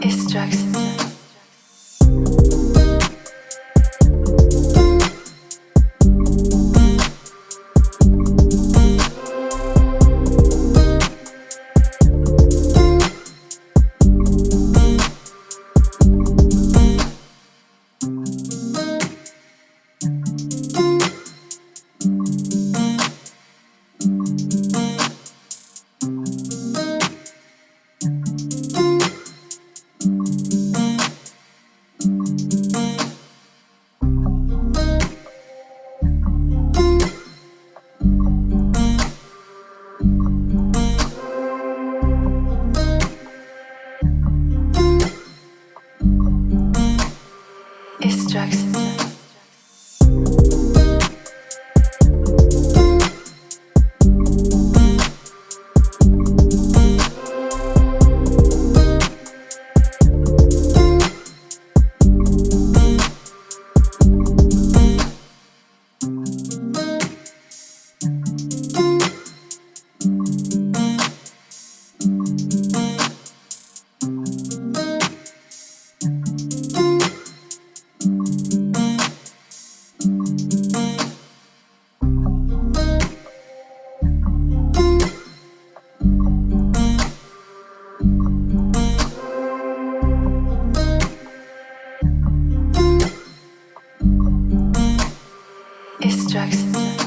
It's It's drugs. It strikes.